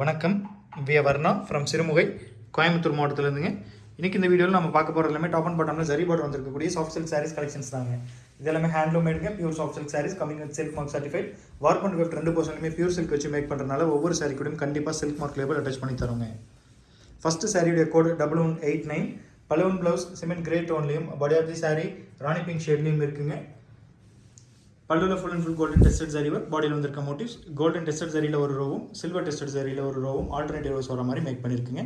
வணக்கம். வி வர்ணா ஃப்ரம் சிறுமுகை கோயம்புத்தூர் மாவட்டத்திலேருந்துங்க. இன்றைக்கி இந்த வீடியோவில் நம்ம பார்க்க போகிற எல்லாமே டாப் அண்ட் பாட்டமில் ஜரி பார்டர் வந்திருக்கக்கூடிய சாஃப்ட் சில்க் சாரீஸ் கலெக்ஷன்ஸ் தாங்க. இது எல்லாமே handloom மேடுங்க pure soft silk saris coming with silk mark certified warp and weft ரெண்டு பர்சன்ட்டுமே பியூர் சில்க் வச்சு மேக் பண்ணுறதுனால ஒவ்வொரு சாரீ கூடயும் கண்டிப்பாக சில்க் மார்க் லேபிள் அட்டாச் பண்ணி தருங்க ஃபஸ்ட்டு சாரியுடைய code double one eight nine balloon blouse cement grey டோன்லையும் body of the sari Rani pink ஷேட்லையும் இருக்குங்க. பல்லுல full and full golden tested ஜரிவர் பாடியில் வந்திருக்க மோட்டிவ்ஸ் கோல்டன் டெஸ்டட் ஜரியில் ஒரு ரோவும் சில்வர் டெஸ்டட் ஜரியில் ஒரு ரோவும் ஆல்டர்னேட்டிவ் ரோஸ் வர மாதிரி மேக் பண்ணியிருக்குங்க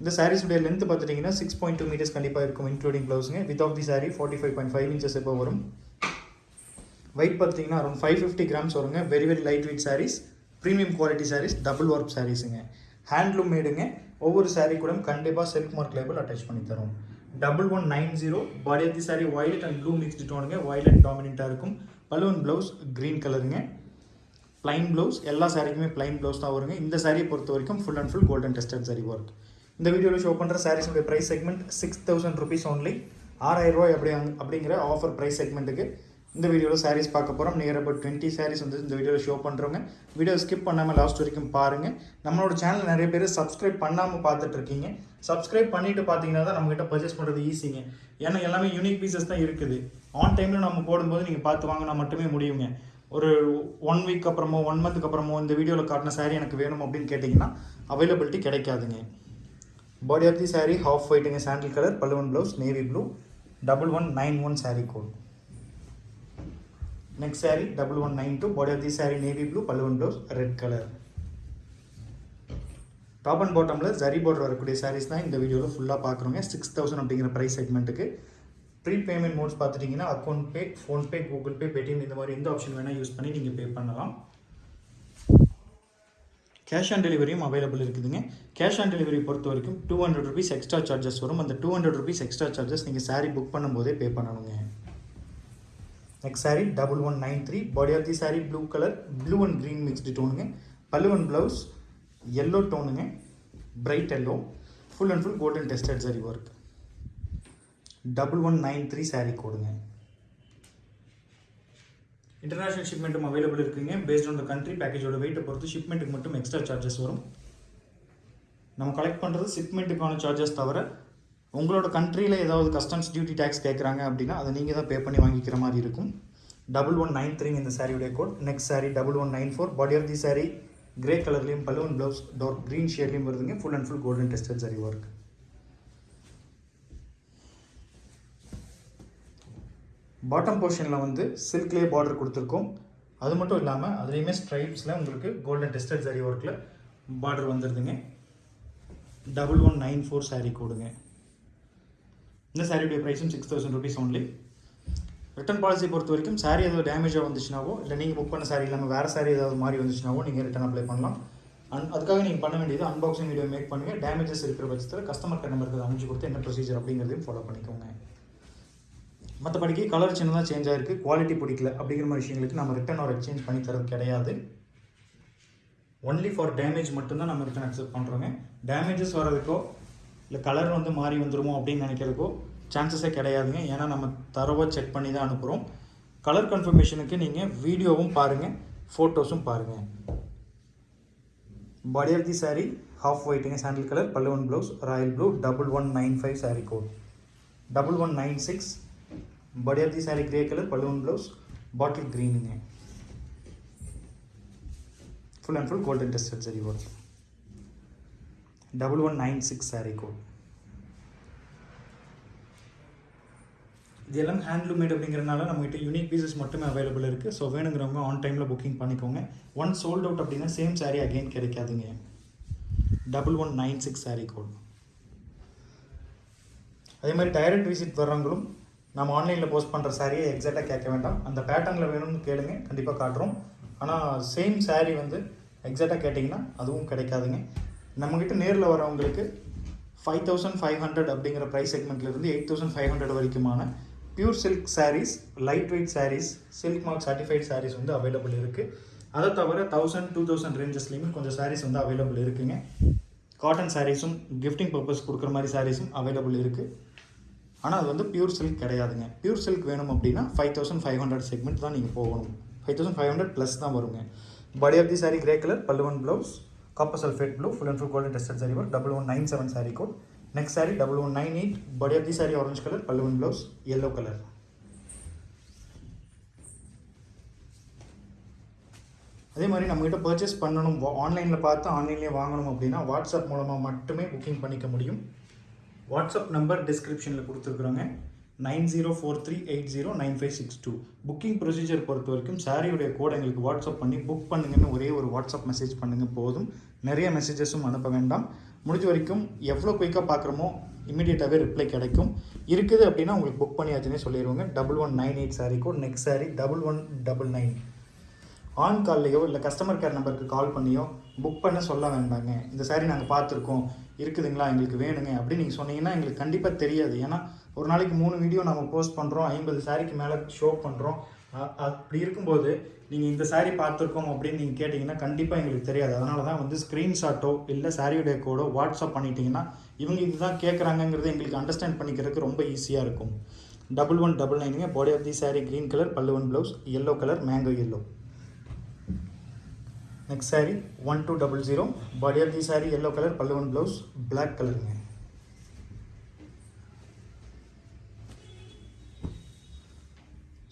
இந்த சாரீஸுடைய லென்த் பார்த்துட்டிங்கன்னா சிக்ஸ் பாயிண்ட் டூ மீட்டர்ஸ் கண்டிப்பாக இருக்கும் including ப்ளவுஸுங்க width of the sari forty five point five inches எப்போ வரும். வெயிட் பார்த்தீங்கன்னா அரௌண்ட் ஃபைவ் ஃபிஃப்டி கிராம்ஸ் வருங்க. Very very light weight saris premium quality saris double work சாரீஸுங்க handloom மேடுங்க ஒவ்வொரு சாரீ கூட கண்டிப்பாக சில்க் மார்க் லேபிள் அட்டாச் பண்ணி தரும் double one nine zero body of the sari violet and blue mixed டோனுங்க violet டாமினண்ட்டாக இருக்கும். பலூன் ப்ளவுஸ் க்ரீன் கலருங்க ப்ளைன் ப்ளவுஸ் எல்லா சாரிக்குமே ப்ளைன் ப்ளவுஸ் தான் வருங்க. இந்த சாரியை பொறுத்த வரைக்கும் full and full golden tested sari work இந்த வீடியோவில் ஷோ பண்ணுற சாரீஸுடைய price segment six thousand rupees only ஆறாயிரம் ரூபாய் அப்படி அப்படிங்கிற ஆஃபர் ப்ரைஸ் செக்மெண்ட்டுக்கு இந்த வீடியோவில் சாரீஸ் பார்க்க போகிறோம் நியர் அபவுட் டுவெண்ட்டி சாரீஸ் வந்து இந்த வீடியோவில் ஷோ பண்ணுறவங்க வீடியோ ஸ்கிப் பண்ணாமல் லாஸ்ட் வரைக்கும் பாருங்கள் நம்மளோட சேனல் நிறைய பேர் சப்ஸ்கிரைப் பண்ணாமல் பார்த்துட்ருக்கீங்க சப்ஸ்கிரைப் பண்ணிட்டு பார்த்தீங்கன்னா தான் நம்மகிட்ட பர்ச்சேஸ் பண்ணுறது ஈஸிங்க ஏன்னா எல்லாமே யூனிக் பீசஸ் தான் இருக்குது. ஆன் டைமில் நம்ம போடும்போது நீங்கள் பார்த்து வாங்கினா மட்டுமே முடியுங்க. ஒரு ஒன் வீக் அப்புறமோ ஒன் மந்த்துக்கு அப்புறமோ இந்த வீடியோவில் காட்டின சாரீ எனக்கு வேணும் அப்படின்னு கேட்டிங்கன்னா அவைலபிலிட்டி கிடைக்காதுங்க. Body of the sari half ஒயிட்டுங்க sandal colour பல்லுவன் blouse navy blue double one nine one sari code next sari double one nine two body of the sari navy blue பல்லுவன் blouse red colour top and பாட்டமில் zari border வரக்கூடிய சாரீஸ் தான் இந்த வீடியோவில் ஃபுல்லாக பார்க்குறோங்க. Six thousand அப்படிங்கிற ப்ரைஸ் செக்மெண்ட்டுக்கு ப்ரீ பேமெண்ட் மோட்ஸ் பார்த்துட்டிங்கன்னா account pay PhonePe Google Pay Paytm இந்த மாதிரி எந்த ஆப்ஷன் வேணால் யூஸ் பண்ணி நீங்கள் பே பண்ணலாம். கேஷ் ஆன் டெலிவரியும் அவைலபிள் இருக்குதுங்க. கேஷ் ஆன் டெலிவரி பொறுத்த வரைக்கும் two hundred rupees extra charges வரும். அந்த two hundred rupees extra charges நீங்கள் சாரீ புக் பண்ணும்போதே பே பண்ணணுங்க. Next sari double one nine three body of the sari blue colour blue and green mixed டோனுங்க pallu and blouse yellow டோனுங்க bright yellow full and full golden tested sari work double one nine three sari கோடுங்க international ஷிப்மெண்ட்டும் available இருக்குங்க based on the country பேக்கேஜோட வெயிட்டை பொறுத்து ஷிப்மெண்ட்டுக்கு மட்டும் extra charges வரும் நம்ம collect பண்ணுறது ஷிப்மெண்ட்டுக்கான charges தவிர உங்களோட கண்ட்ரியில் ஏதாவது கஸ்டம்ஸ் டியூட்டி டேக்ஸ் கேட்குறாங்க அப்படின்னா அதை நீங்கள் தான் பே பண்ணி வாங்கிக்கிற மாதிரி இருக்கும். டபுள் ஒன் நைன் த்ரீ இந்த சாரியுடைய code next sari double one nine four body of the sari grey கலர்லேயும் பலூன் ப்ளவுஸ் டார்க் க்ரீன் ஷேட்லேயும் வருதுங்க. Full and full golden tested sari work bottom போர்ஷனில் வந்து சில்க்லேயே பார்டர் கொடுத்துருக்கோம். அது மட்டும் இல்லாமல் அதுலேயுமே ஸ்ட்ரைப்ஸில் உங்களுக்கு கோல்டன் டெஸ்டட் சாரி ஒர்க்கில் border வந்துடுதுங்க double one nine four sari கொடுங்க இந்த சாரியுடைய ப்ரைஸும் six thousand rupees only return policy பொறுத்த வரைக்கும் சாரீ ஏதாவது டேமேஜாக வந்துச்சுனாவோ இல்லை நீங்கள் புக் பண்ண சாரீ இல்லாமல் வேறு சாரீ ஏதாவது மாறி வந்துச்சுனாவோ நீங்கள் ரிட்டன் அப்ளை பண்ணலாம். அன் அதுக்காக நீங்கள் பண்ண வேண்டியது அன்பாக்சிங் வீடியோ மேக் பண்ணுங்கள் டேமேஜஸ் இருக்கிற பட்சத்தில் கஸ்டமர் கேர் நம்பருக்கு அனுப்பிச்சு கொடுத்து என்ன ப்ரொசீஜர் அப்படிங்கிறதையும் ஃபாலோ பண்ணிக்கோங்க. மற்றபடிக்கு கலர் சின்னதாக சேஞ்ச் ஆகிருக்கு குவாலிட்டி பிடிக்கல அப்படிங்கிற மாதிரி விஷயங்களுக்கு நம்ம ரிட்டன் ஒரு எக்ஸ்சேஞ்ச் பண்ணி தரது கிடையாது. ஒன்லி ஃபார் டேமேஜ் மட்டும்தான் நம்ம ரிட்டன் அக்செப்ட் பண்ணுறோங்க டேமேஜஸ் வர்றதுக்கோ இல்லை கலர் வந்து மாறி வந்துடுமோ அப்படின்னு நினைக்கிறதுக்கோ சான்சஸே கிடையாதுங்க. ஏன்னா நம்ம தரவாக செக் பண்ணி தான் அனுப்புகிறோம் கலர் கன்ஃபர்மேஷனுக்கு நீங்கள் வீடியோவும் பாருங்கள் ஃபோட்டோஸும் பாருங்கள் body of the sari half ஒயிட்டுங்க sandal colour பல்லுவன் blouse royal blue double one nine five sari code double one nine six body of the sari grey colour பல்லுவன் blouse bottle க்ரீனுங்க full and full golden test zari work double one nine six sari code இதெல்லாம் handloomed அப்படிங்கிறனால நம்மகிட்ட unique pieces மட்டுமே available இருக்குது so வேணுங்கிறவங்க on டைமில் booking பண்ணிக்கோங்க. One sold out அப்படின்னா சேம் சாரீ அகெயின் கிடைக்காதுங்க. Double one nine six sari code அதே மாதிரி டைரக்ட் விசிட் வர்றவங்களும் நம்ம ஆன்லைனில் போஸ்ட் பண்ணுற சாரியை எக்ஸாக்டாக கேட்க வேண்டாம். அந்த பேட்டர்னில் வேணும்னு கேளுங்க. கண்டிப்பாக காட்டுறோம். ஆனால் சேம் சாரீ வந்து எக்ஸாக்டாக கேட்டிங்கன்னா அதுவும் கிடைக்காதுங்க. நம்மக்கிட்ட நேரில் வரவங்களுக்கு ஃபைவ் தௌசண்ட் ஃபைவ் ஹண்ட்ரட் அப்படிங்கிற ப்ரைஸ் செக்மெண்ட்லேருந்து eight thousand five hundred வரைக்குமான pure silk saris light weight saris silk mark certified saris வந்து அவைலபிள் இருக்குது அதை தவிர தௌசண்ட் டூ தௌசண்ட் ரேஞ்சஸ்லேயுமே கொஞ்சம் சாரீஸ் வந்து அவைலபிள் இருக்குங்க. காட்டன் சாரீஸும் கிஃப்டிங் பர்பஸ் கொடுக்குற மாதிரி சாரீஸும் அவைலபிள் இருக்குது ஆனால் அது வந்து பியூர் சில்க் கிடையாதுங்க. பியூர் சில்க் வேணும் அப்படின்னா five thousand five hundred segment தான் நீங்கள் போகணும். Five thousand five hundred plus தான் வருங்க. Body of the sari grey colour பல்லுவன் blouse copper sulphate blue full and full golden tested zari work double one nine seven sari code next sari double one nine eight body of the sari orange colour பல்லுவன் blouse yellow colour அதே மாதிரி நம்மகிட்ட purchase பண்ணணும் ஆன்லைனில் பார்த்து ஆன்லைன்லேயே வாங்கணும் அப்படின்னா வாட்ஸ்அப் மூலமாக மட்டுமே புக்கிங் பண்ணிக்க முடியும். வாட்ஸ்அப் நம்பர் டிஸ்கிரிப்ஷனில் கொடுத்துருக்குறோங்க. Nine zero four three eight zero nine five six two. Booking procedure பொறுத்த வரைக்கும் சாரியுடைய கோட் எங்களுக்கு வாட்ஸ்அப் பண்ணி புக் பண்ணுங்கன்னு ஒரே ஒரு வாட்ஸ்அப் மெசேஜ் பண்ணுங்கள் போதும். நிறைய மெசேஜஸும் அனுப்ப வேண்டாம். முடிஞ்ச வரைக்கும் எவ்வளோ குயிக்காக பார்க்குறோமோ இமீடியட்டாகவே ரிப்ளை கிடைக்கும். இருக்குது அப்படின்னா உங்களுக்கு புக் பண்ணியாச்சுன்னே சொல்லிடுவாங்க double one nine eight sari code next sari double one double nine on கால்லையோ இல்லை கஸ்டமர் கேர் நம்பருக்கு கால் பண்ணியோ புக் பண்ண சொல்ல வேண்டாங்க. இந்த சாரி நாங்கள் பார்த்துருக்கோம். இருக்குதுங்களா? எங்களுக்கு வேணுங்க. அப்படின்னு நீங்கள் சொன்னீங்கன்னா எங்களுக்கு கண்டிப்பாக தெரியாது. ஏன்னா ஒரு நாளைக்கு மூணு வீடியோ நம்ம போஸ்ட் பண்ணுறோம் ஐம்பது சாரிக்கு மேலே ஷோ பண்ணுறோம் அப்படி இருக்கும்போது நீங்கள் இந்த சாரீ பார்த்துருக்கோம் அப்படின்னு நீங்கள் கேட்டிங்கன்னா கண்டிப்பாக எங்களுக்கு தெரியாது. அதனால தான் வந்து ஸ்க்ரீன்ஷாட்டோ இல்லை சாரியுடைய கோடோ வாட்ஸ்அப் பண்ணிட்டீங்கன்னா இவங்க இதுதான் கேட்குறாங்கங்கிறது எங்களுக்கு அண்டர்ஸ்டாண்ட் பண்ணிக்கிறதுக்கு ரொம்ப ஈஸியாக இருக்கும். Double one double நைனுங்க body of the sari green colour pallu one blouse yellow colour mango yellow next sari one two double zero body of the sari yellow colour பல்லுவன் ப்ளவுஸ் பிளாக் கலருங்க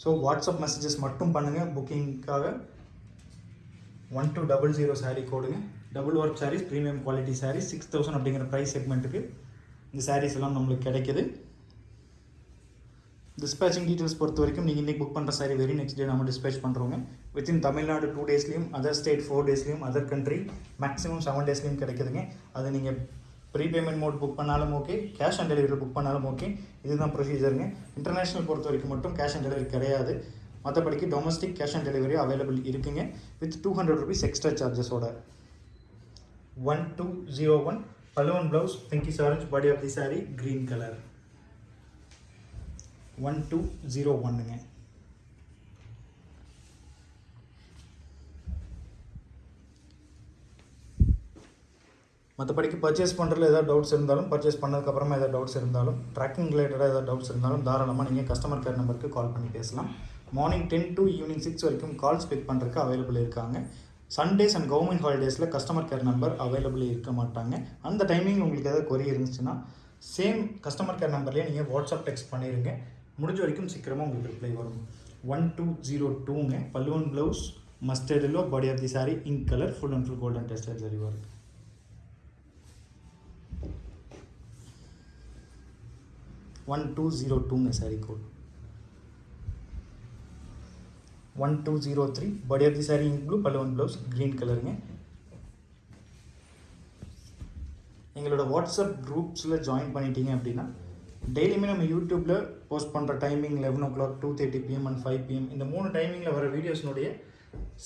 so WhatsApp messages மட்டும் பண்ணுங்கள் புக்கிங்க்காக one two double zero sari கோடுங்க double work saris premium quality saris six thousand அப்படிங்கிற price செக்மெண்ட்டுக்கு இந்த சாரீஸ் எல்லாம் நம்மளுக்கு கிடைக்கிது. டிஸ்பேச்சிங் டீட்டெயில்ஸ் பொறுத்த வரைக்கும் நீங்கள் இன்றைக்கி புக் பண்ணுற சாரி வெரி நெக்ஸ்ட் டே நம்ம டிஸ்பேச் பண்ணுறோங்க வித்தின் தமிழ்நாடு டூ டேஸ்லேயும் அதர் ஸ்டேட் ஃபோர் டேஸ்லேயும் அதர் கண்ட்ரி மேக்ஸிமம் செவன் டேஸ்லேயும் கிடைக்குதுங்க. அது நீங்கள் ப்ரீபேமெண்ட் மோட் புக் பண்ணாலும் okay cash on delivery book பண்ணாலும் ஓகே இதுதான் ப்ரொசீஜருங்க இன்டர்நேஷ்னல் பொறுத்த வரைக்கும் மட்டும் கேஷ் ஆன் டெலிவரி கிடையாது. மற்றபடிக்கு domestic cash on delivery available இருக்குங்க. With two hundred rupees extra சார்ஜஸோட one two zero one balloon blouse pinky orange body of the sari green colour one two zero ஒன்னுங்க மற்றபடிக்கு purchase பண்ணுறதுல ஏதாவது doubts இருந்தாலும் purchase பண்ணதுக்கப்புறமா ஏதாவது doubts இருந்தாலும் tracking ரிலேட்டடாக ஏதாவது டவுட்ஸ் இருந்தாலும் தாராளமாக நீங்கள் கஸ்டமர் கேர் நம்பருக்கு கால் பண்ணி பேசலாம். Morning ten to evening six வரைக்கும் கால்ஸ் பிக் பண்ணுறதுக்கு அவைலபிள் இருக்காங்க. சண்டேஸ் அண்ட் கவர்மெண்ட் ஹாலிடேஸில் கஸ்டமர் கேர் நம்பர் அவைலபிள் இருக்க மாட்டாங்க. அந்த டைமிங் உங்களுக்கு ஏதாவது கொரி இருந்துச்சுன்னா சேம் கஸ்டமர் கேர் நம்பர்லேயே நீங்கள் வாட்ஸ்அப் டெக்ஸ்ட் பண்ணிடுங்க முடிஞ்ச வரைக்கும் சீக்கிரமாக உங்களுக்கு ரிப்ளை வரும். ஒன் டூ ஜீரோ டூங்க பல்லுவன் blouse mustard yellow body of the sari ink colour full and full golden tester zari work one two zero டூங்க sari code one two zero three body of the sari ink blue பல்லுவன் blouse green கலருங்க எங்களோட WhatsApp குரூப்ஸில் join பண்ணிட்டீங்க அப்படின்னா டெய்லியுமே நம்ம யூடியூப்பில் post பண்ணுற timing eleven o'clock two thirty PM and five PM இந்த மூணு டைமிங்கில் வர வீடியோஸ்னுடைய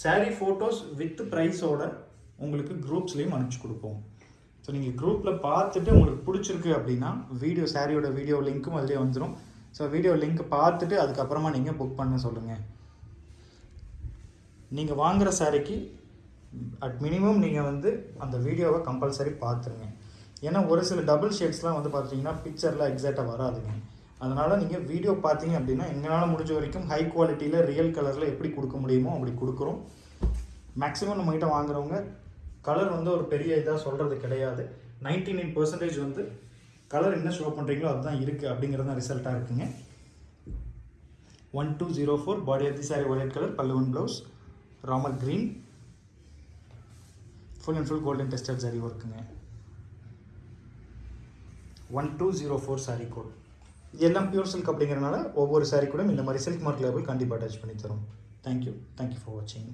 சாரீ ஃபோட்டோஸ் வித் ப்ரைஸோட உங்களுக்கு குரூப்ஸ்லேயும் அனுப்பிச்சி கொடுப்போம். ஸோ நீங்கள் குரூப்பில் பார்த்துட்டு உங்களுக்கு பிடிச்சிருக்கு அப்படின்னா வீடியோ சாரியோட வீடியோ லிங்க்கும் அதிலே வந்துடும் ஸோ வீடியோ லிங்க் பார்த்துட்டு அதுக்கப்புறமா நீங்கள் புக் பண்ண சொல்லுங்கள் நீங்கள் வாங்குகிற சாரிக்கு அட் மினிமம் நீங்கள் வந்து அந்த வீடியோவை கம்பல்சரி பார்த்துருங்க. ஏன்னா ஒரு சில டபுள் ஷேட்ஸ்லாம் வந்து பார்த்தீங்கன்னா பிக்சரில் எக்ஸாக்டாக வராதுங்க. அதனால் நீங்கள் வீடியோ பார்த்தீங்க அப்படின்னா எங்களால் முடிஞ்ச வரைக்கும் ஹை குவாலிட்டியில் ரியல் கலரில் எப்படி கொடுக்க முடியுமோ அப்படி கொடுக்குறோம். மேக்ஸிமம் நம்மகிட்ட வாங்குறவங்க கலர் வந்து ஒரு பெரிய இதாக சொல்கிறது கிடையாது. நைன்டி நைன் பர்சன்டேஜ் வந்து கலர் என்ன ஷோ பண்ணுறீங்களோ அதுதான் இருக்குது அப்படிங்கிறது தான் ரிசல்ட்டாக இருக்குங்க. One two zero four body of the sari white colour பல்லுவன் blouse Ramar green full and full golden tested zari ஒர்க்குங்க one two zero four sari code எல்லாம் பியூர் சில்க் அப்படிங்கிறனால ஒவ்வொரு சாரி கூட இந்த மாதிரி சில்க் மார்க் லேபிள் கண்டிப்பாக அட்டாச் பண்ணி தரும் தேங்க்யூ தேங்க்யூ ஃபார் வாட்சிங்